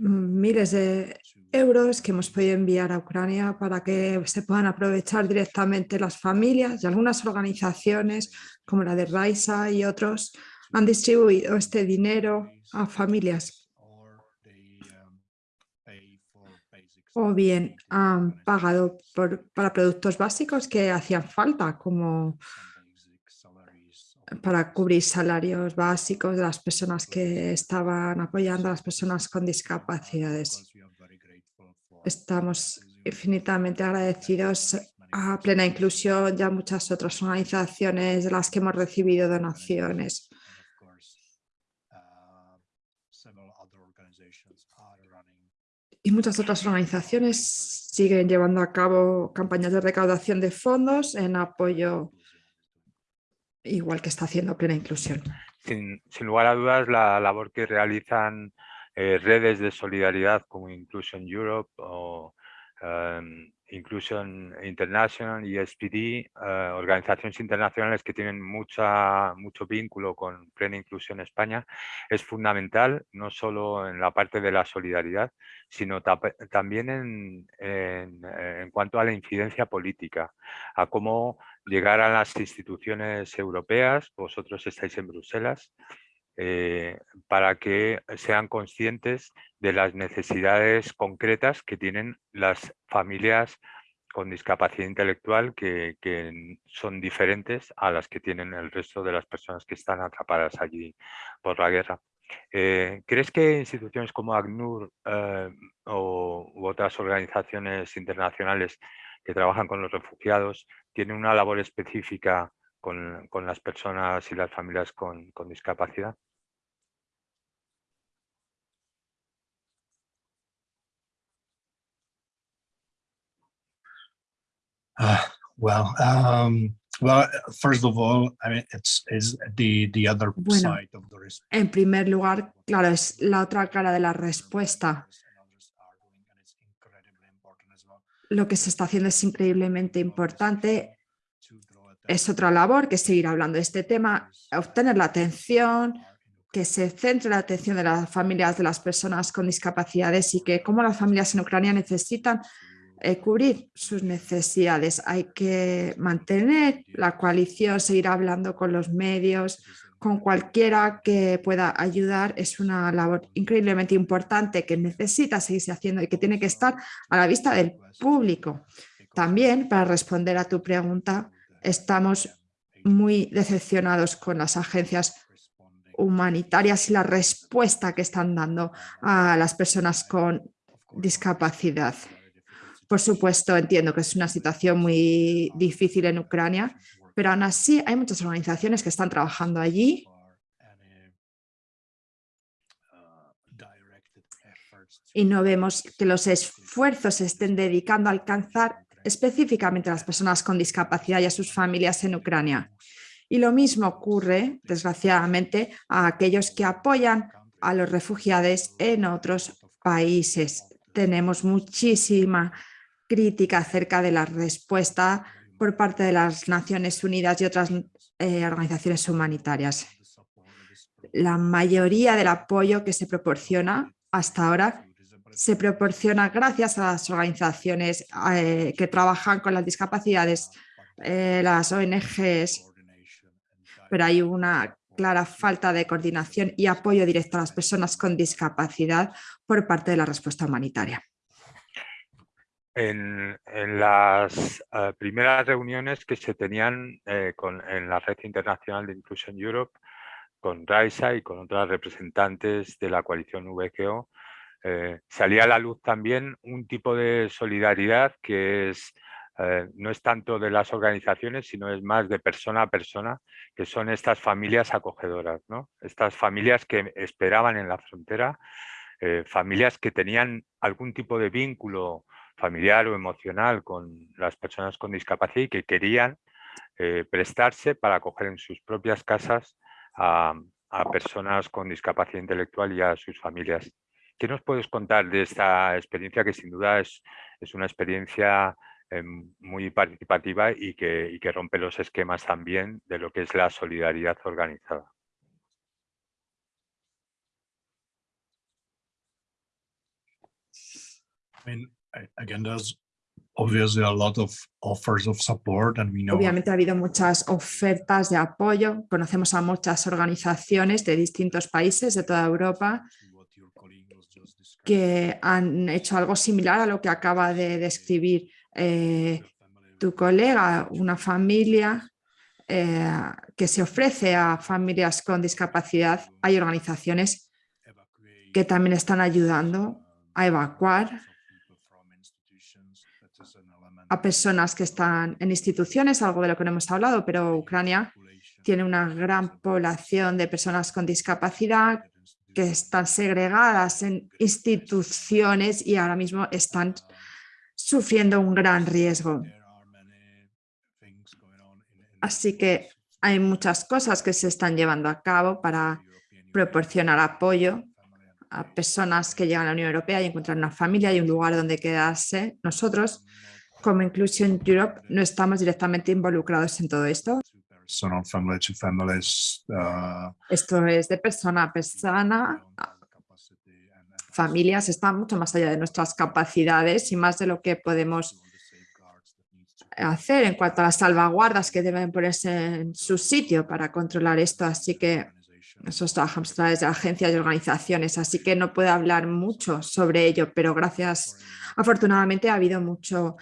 miles de euros que hemos podido enviar a Ucrania para que se puedan aprovechar directamente las familias y algunas organizaciones como la de Raisa y otros han distribuido este dinero a familias o bien han pagado por, para productos básicos que hacían falta como para cubrir salarios básicos de las personas que estaban apoyando a las personas con discapacidades. Estamos infinitamente agradecidos a Plena Inclusión y a muchas otras organizaciones de las que hemos recibido donaciones. Y muchas otras organizaciones siguen llevando a cabo campañas de recaudación de fondos en apoyo igual que está haciendo Plena Inclusión. Sin, sin lugar a dudas, la labor que realizan eh, redes de solidaridad como Inclusion Europe o, um, Inclusion International y SPD, eh, organizaciones internacionales que tienen mucha, mucho vínculo con Plena Inclusión España, es fundamental no solo en la parte de la solidaridad, sino también en, en, cuanto a la incidencia política, a cómo llegar a las instituciones europeas, vosotros estáis en Bruselas, eh, para que sean conscientes de las necesidades concretas que tienen las familias con discapacidad intelectual que, son diferentes a las que tienen el resto de las personas que están atrapadas allí por la guerra. Eh, ¿Crees que instituciones como ACNUR eh, o, u otras organizaciones internacionales que trabajan con los refugiados tienen una labor específica con, las personas y las familias con discapacidad? Uh, well, um, well, first of all, I mean, it's is the the other bueno, side of the En primer lugar, claro, es la otra cara de la respuesta. Lo que se está haciendo es increíblemente importante. Es otra labor que seguir hablando de este tema, obtener la atención, que se centre la atención de las familias de las personas con discapacidades y que como las familias en Ucrania necesitan eh, cubrir sus necesidades. Hay que mantener la coalición, seguir hablando con los medios, con cualquiera que pueda ayudar. Es una labor increíblemente importante que necesita seguirse haciendo y que tiene que estar a la vista del público. También, para responder a tu pregunta, estamos muy decepcionados con las agencias humanitarias y la respuesta que están dando a las personas con discapacidad. Por supuesto, entiendo que es una situación muy difícil en Ucrania, pero aún así hay muchas organizaciones que están trabajando allí y no vemos que los esfuerzos se estén dedicando a alcanzar específicamente a las personas con discapacidad y a sus familias en Ucrania. Y lo mismo ocurre, desgraciadamente, a aquellos que apoyan a los refugiados en otros países. Tenemos muchísima crítica acerca de la respuesta por parte de las Naciones Unidas y otras eh, organizaciones humanitarias. La mayoría del apoyo que se proporciona hasta ahora se proporciona gracias a las organizaciones eh, que trabajan con las discapacidades, eh, las ONGs, pero hay una clara falta de coordinación y apoyo directo a las personas con discapacidad por parte de la respuesta humanitaria. En, las eh, primeras reuniones que se tenían eh, con, en la Red Internacional de Inclusion Europe, con Raisa y con otras representantes de la coalición VGO, eh, salía a la luz también un tipo de solidaridad que es, no es tanto de las organizaciones, sino es más de persona a persona, que son estas familias acogedoras, ¿no? estas familias que esperaban en la frontera, familias que tenían algún tipo de vínculo familiar o emocional con las personas con discapacidad y que querían eh, prestarse para acoger en sus propias casas a, personas con discapacidad intelectual y a sus familias. ¿Qué nos puedes contar de esta experiencia que sin duda es, una experiencia em, muy participativa y que rompe los esquemas también de lo que es la solidaridad organizada? Obviamente ha habido muchas ofertas de apoyo. Conocemos a muchas organizaciones de distintos países de toda Europa que han hecho algo similar a lo que acaba de describir eh, tu colega, una familia eh, que se ofrece a familias con discapacidad. Hay organizaciones que también están ayudando a evacuar a personas que están en instituciones, algo de lo que no hemos hablado, pero Ucrania tiene una gran población de personas con discapacidad que están segregadas en instituciones y ahora mismo están sufriendo un gran riesgo. Así que hay muchas cosas que se están llevando a cabo para proporcionar apoyo a personas que llegan a la Unión Europea y encuentran una familia y un lugar donde quedarse. Nosotros como Inclusion Europe no estamos directamente involucrados en todo esto. Uh, Esto es de persona a persona, familias, está mucho más allá de nuestras capacidades y más de lo que podemos hacer en cuanto a las salvaguardas que deben ponerse en su sitio para controlar esto. Así que nosotros trabajamos a través de agencias y organizaciones, así que no puedo hablar mucho sobre ello, pero gracias, afortunadamente ha habido mucho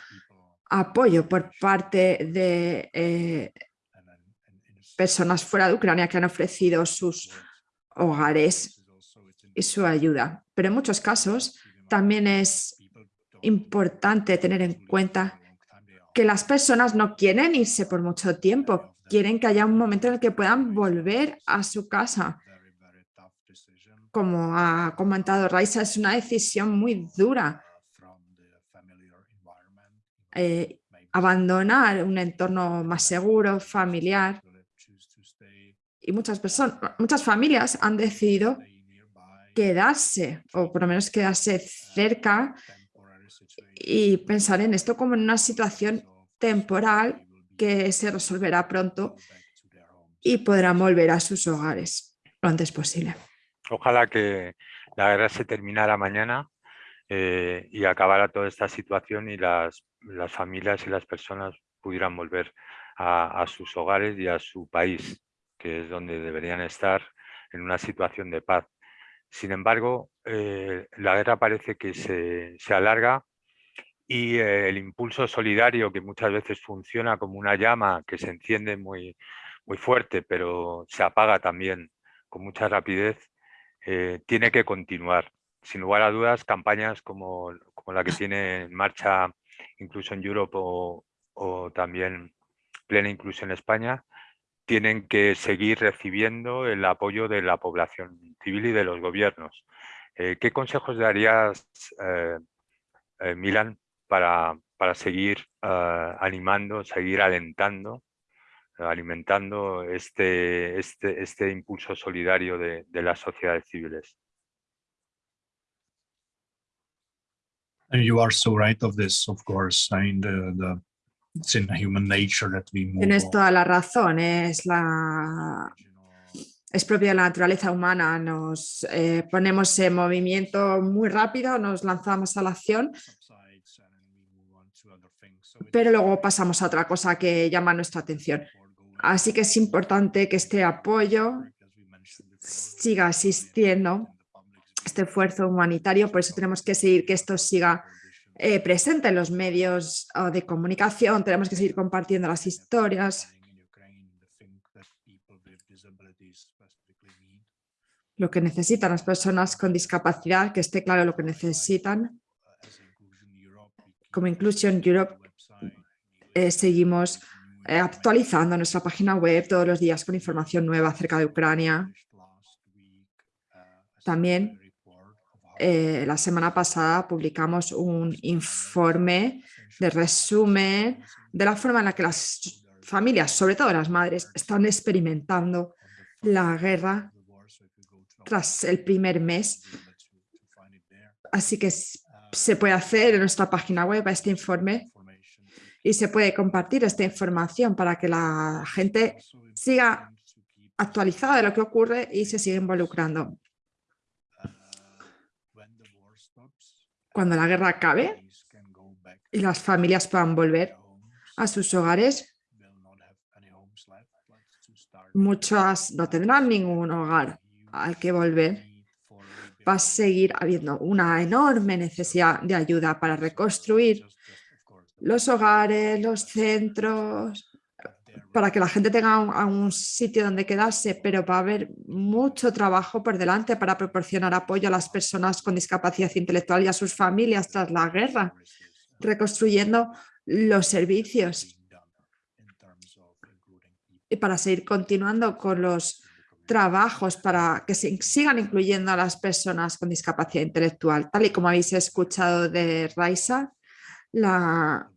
apoyo por parte de eh, personas fuera de Ucrania que han ofrecido sus hogares y su ayuda. Pero en muchos casos también es importante tener en cuenta que las personas no quieren irse por mucho tiempo, quieren que haya un momento en el que puedan volver a su casa. Como ha comentado Raisa, es una decisión muy dura. Eh, abandonar un entorno más seguro, familiar. Y muchas personas, muchas familias han decidido quedarse, o por lo menos quedarse cerca y pensar en esto como en una situación temporal que se resolverá pronto y podrán volver a sus hogares lo antes posible. Ojalá que la guerra se terminara mañana eh, y acabara toda esta situación y las, las, familias y las personas pudieran volver a, sus hogares y a su país, que es donde deberían estar en una situación de paz. Sin embargo, eh, la guerra parece que se, se alarga y eh, el impulso solidario que muchas veces funciona como una llama que se enciende muy, muy fuerte pero se apaga también con mucha rapidez, tiene que continuar. Sin lugar a dudas, campañas como, como la que tiene en marcha incluso en Europe o, o también Plena Inclusión España, tienen que seguir recibiendo el apoyo de la población civil y de los gobiernos. Eh, ¿Qué consejos darías, eh, eh, Milan, para, para seguir animando, seguir alentando, alimentando este, este, este impulso solidario de, de las sociedades civiles. And you are so right of this, of course. I mean, the, the it's in human nature that we move Tienes toda la razón, es la es propia de la naturaleza humana, nos eh, ponemos en movimiento muy rápido, nos lanzamos a la acción, pero luego pasamos a otra cosa que llama nuestra atención. Así que es importante que este apoyo siga asistiendo, este esfuerzo humanitario, por eso tenemos que seguir que esto siga eh, presente en los medios de comunicación, tenemos que seguir compartiendo las historias. Lo que necesitan las personas con discapacidad, que esté claro lo que necesitan. Como Inclusion Europe eh, seguimos eh, actualizando nuestra página web todos los días con información nueva acerca de Ucrania. También eh, la semana pasada publicamos un informe de resumen de la forma en la que las familias, sobre todo las madres, están experimentando la guerra tras el primer mes. Así que se puede hacer en nuestra página web este informe y se puede compartir esta información para que la gente siga actualizada de lo que ocurre y se siga involucrando. Cuando la guerra acabe y las familias puedan volver a sus hogares, muchas no tendrán ningún hogar al que volver. Va a seguir habiendo una enorme necesidad de ayuda para reconstruir los hogares, los centros, para que la gente tenga un, sitio donde quedarse, pero va a haber mucho trabajo por delante para proporcionar apoyo a las personas con discapacidad intelectual y a sus familias tras la guerra, reconstruyendo los servicios y para seguir continuando con los trabajos para que se sigan incluyendo a las personas con discapacidad intelectual. Tal y como habéis escuchado de Raisa, la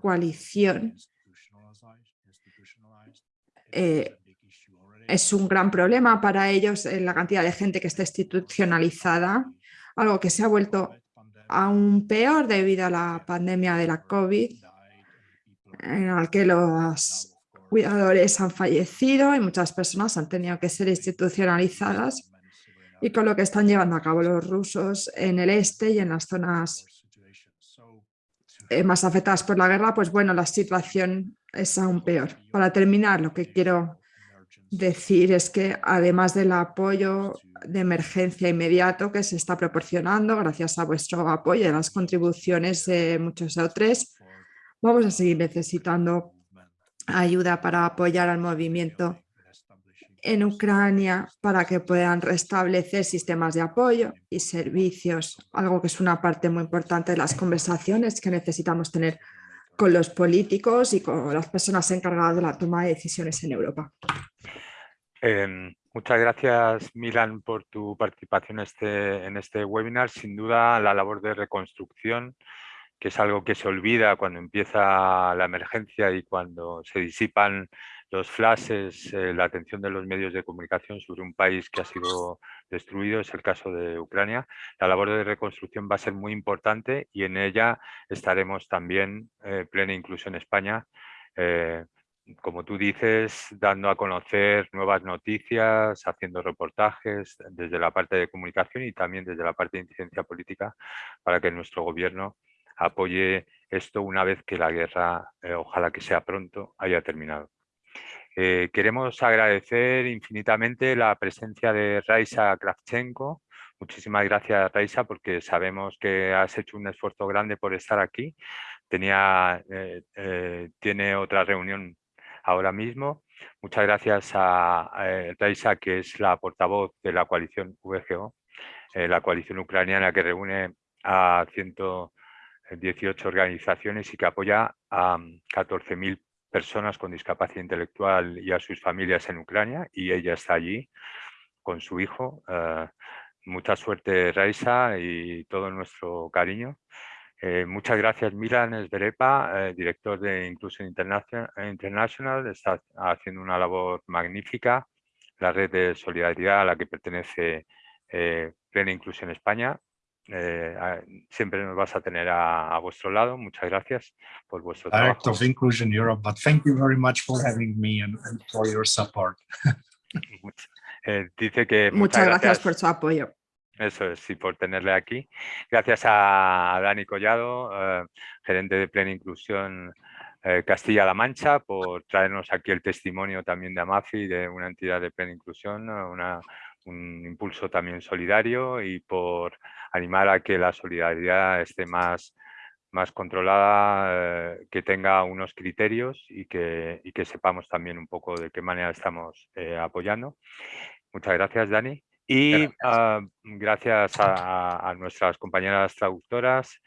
coalición eh, es un gran problema para ellos en la cantidad de gente que está institucionalizada, algo que se ha vuelto aún peor debido a la pandemia de la COVID, en la que los cuidadores han fallecido y muchas personas han tenido que ser institucionalizadas y con lo que están llevando a cabo los rusos en el este y en las zonas eh, más afectadas por la guerra, pues bueno, la situación es aún peor. Para terminar, lo que quiero decir es que además del apoyo de emergencia inmediato que se está proporcionando gracias a vuestro apoyo y a las contribuciones de muchos otros, vamos a seguir necesitando ayuda para apoyar al movimiento en Ucrania para que puedan restablecer sistemas de apoyo y servicios, algo que es una parte muy importante de las conversaciones que necesitamos tener con los políticos y con las personas encargadas de la toma de decisiones en Europa. Em, muchas gracias, Milan, por tu participación este, en este webinar. Sin duda, la labor de reconstrucción, que es algo que se olvida cuando empieza la emergencia y cuando se disipan los flashes, eh, la atención de los medios de comunicación sobre un país que ha sido destruido, es el caso de Ucrania. La labor de reconstrucción va a ser muy importante y en ella estaremos también, eh, plena inclusión en España, eh, como tú dices, dando a conocer nuevas noticias, haciendo reportajes desde la parte de comunicación y también desde la parte de incidencia política para que nuestro gobierno apoye esto una vez que la guerra, ojalá que sea pronto, haya terminado. Eh, queremos agradecer infinitamente la presencia de Raisa Kravchenko. Muchísimas gracias, Raisa, porque sabemos que has hecho un esfuerzo grande por estar aquí. Tenía, eh, eh, tiene otra reunión ahora mismo. Muchas gracias a, Raisa, que es la portavoz de la coalición VGO, la coalición ucraniana que reúne a 118 organizaciones y que apoya a 14.000 personas con discapacidad intelectual y a sus familias en Ucrania y ella está allí con su hijo. Eh, mucha suerte Raisa y todo nuestro cariño. Eh, muchas gracias Milan Esberepa, eh, director de Inclusion International, está haciendo una labor magnífica. La red de solidaridad a la que pertenece Plena Inclusión España eh, siempre nos vas a tener a, a, vuestro lado. Muchas gracias por vuestro Direct trabajo. of Inclusion Europe, but thank you very much for having me and, and for your support. eh, dice que muchas, muchas gracias, gracias, por su apoyo. Eso es, y por tenerle aquí. Gracias a Dani Collado, eh, gerente de Plena Inclusión eh, Castilla-La Mancha, por traernos aquí el testimonio también de Amafi, de una entidad de plena inclusión, una, un impulso también solidario y por animar a que la solidaridad esté más, más controlada, eh, que tenga unos criterios y que, y que, sepamos también un poco de qué manera estamos eh, apoyando. Muchas gracias, Dani. Y gracias, uh, gracias a, a, nuestras compañeras traductoras,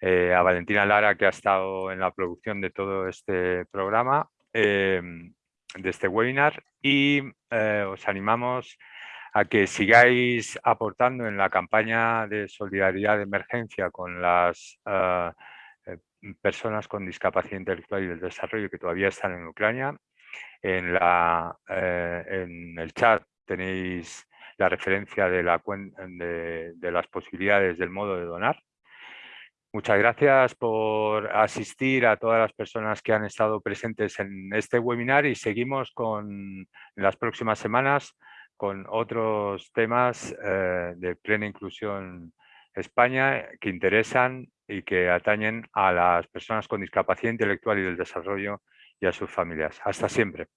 eh, a Valentina Lara, que ha estado en la producción de todo este programa, de este webinar, y os animamos a que sigáis aportando en la campaña de solidaridad de emergencia con las uh, personas con discapacidad intelectual y del desarrollo que todavía están en Ucrania. En, eh, el chat tenéis la referencia de, de, las posibilidades del modo de donar. Muchas gracias por asistir a todas las personas que han estado presentes en este webinar y seguimos con las próximas semanas con otros temas eh, de plena inclusión España que interesan y que atañen a las personas con discapacidad intelectual y del desarrollo y a sus familias. Hasta siempre.